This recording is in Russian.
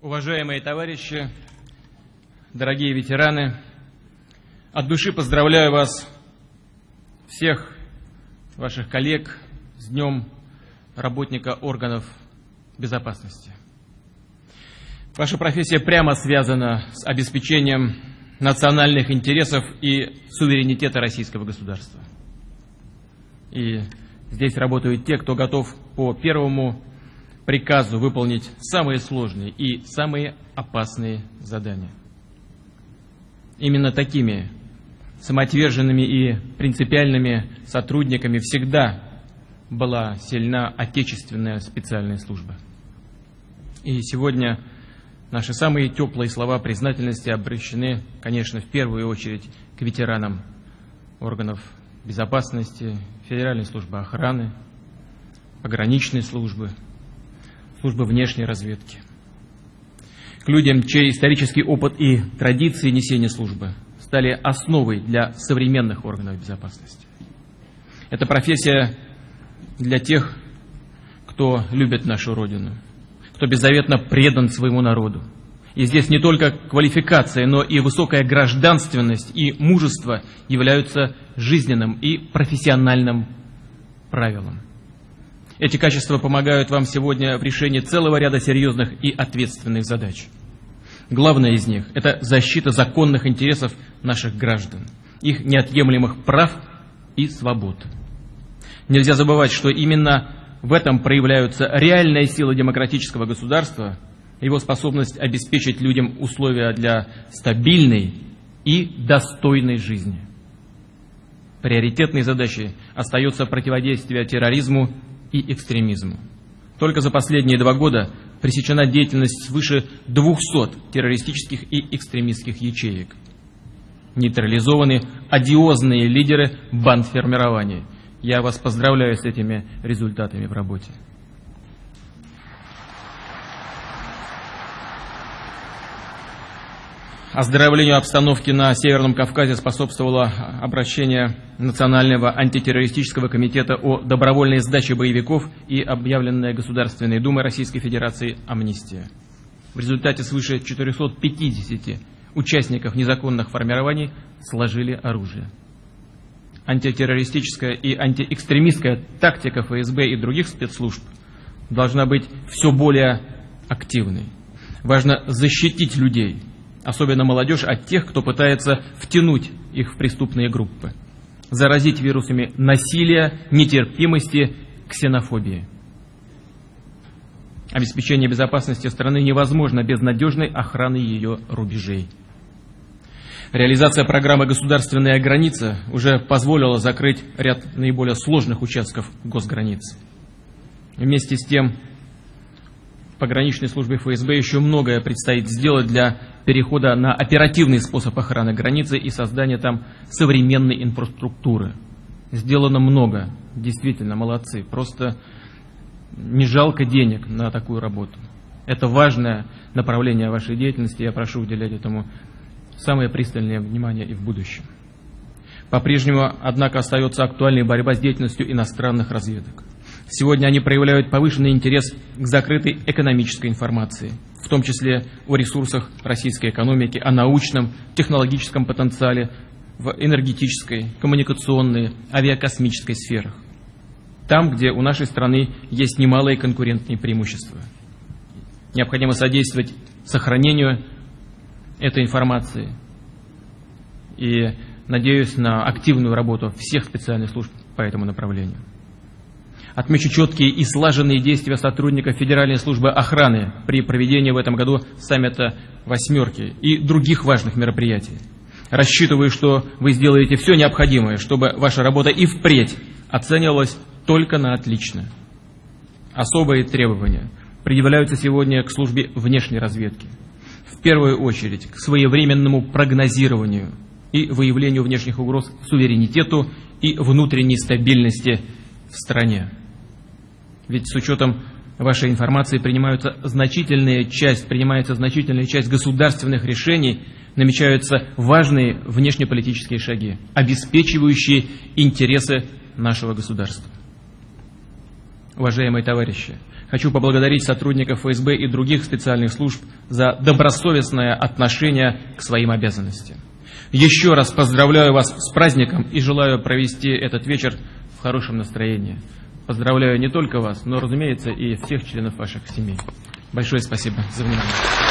Уважаемые товарищи, дорогие ветераны, от души поздравляю вас, всех ваших коллег, с Днем работника органов безопасности. Ваша профессия прямо связана с обеспечением национальных интересов и суверенитета российского государства. И здесь работают те, кто готов по первому приказу выполнить самые сложные и самые опасные задания. Именно такими самоотверженными и принципиальными сотрудниками всегда была сильна отечественная специальная служба. И сегодня наши самые теплые слова признательности обращены, конечно, в первую очередь к ветеранам органов безопасности, Федеральной службы охраны, пограничной службы, службы внешней разведки. К людям, чей исторический опыт и традиции несения службы стали основой для современных органов безопасности. Эта профессия для тех, кто любит нашу Родину, кто беззаветно предан своему народу. И здесь не только квалификация, но и высокая гражданственность и мужество являются жизненным и профессиональным правилом. Эти качества помогают вам сегодня в решении целого ряда серьезных и ответственных задач. Главное из них – это защита законных интересов наших граждан, их неотъемлемых прав и свобод. Нельзя забывать, что именно в этом проявляются реальная сила демократического государства, его способность обеспечить людям условия для стабильной и достойной жизни. Приоритетной задачей остается противодействие терроризму и экстремизму. Только за последние два года пресечена деятельность свыше 200 террористических и экстремистских ячеек. Нейтрализованы одиозные лидеры бандформирований. Я вас поздравляю с этими результатами в работе. Оздоровлению обстановки на Северном Кавказе способствовало обращение Национального антитеррористического комитета о добровольной сдаче боевиков и объявленная Государственной Думой Российской Федерации амнистия. В результате свыше 450 участников незаконных формирований сложили оружие. Антитеррористическая и антиэкстремистская тактика ФСБ и других спецслужб должна быть все более активной. Важно защитить людей – особенно молодежь, от тех, кто пытается втянуть их в преступные группы, заразить вирусами насилия, нетерпимости, ксенофобии. Обеспечение безопасности страны невозможно без надежной охраны ее рубежей. Реализация программы «Государственная граница» уже позволила закрыть ряд наиболее сложных участков госграниц. Вместе с тем, пограничной службе ФСБ еще многое предстоит сделать для перехода на оперативный способ охраны границы и создания там современной инфраструктуры. Сделано много, действительно, молодцы. Просто не жалко денег на такую работу. Это важное направление вашей деятельности, я прошу уделять этому самое пристальное внимание и в будущем. По-прежнему, однако, остается актуальной борьба с деятельностью иностранных разведок. Сегодня они проявляют повышенный интерес к закрытой экономической информации, в том числе о ресурсах российской экономики, о научном, технологическом потенциале в энергетической, коммуникационной, авиакосмической сферах. Там, где у нашей страны есть немалые конкурентные преимущества. Необходимо содействовать сохранению этой информации. И надеюсь на активную работу всех специальных служб по этому направлению. Отмечу четкие и слаженные действия сотрудников Федеральной службы охраны при проведении в этом году саммита «восьмерки» и других важных мероприятий. Рассчитываю, что вы сделаете все необходимое, чтобы ваша работа и впредь оценивалась только на отлично. Особые требования предъявляются сегодня к службе внешней разведки. В первую очередь к своевременному прогнозированию и выявлению внешних угроз суверенитету и внутренней стабильности в стране. Ведь с учетом вашей информации принимаются значительная часть, принимается значительная часть государственных решений, намечаются важные внешнеполитические шаги, обеспечивающие интересы нашего государства. Уважаемые товарищи, Хочу поблагодарить сотрудников ФСБ и других специальных служб за добросовестное отношение к своим обязанностям. Еще раз поздравляю вас с праздником и желаю провести этот вечер в хорошем настроении. Поздравляю не только вас, но, разумеется, и всех членов ваших семей. Большое спасибо за внимание.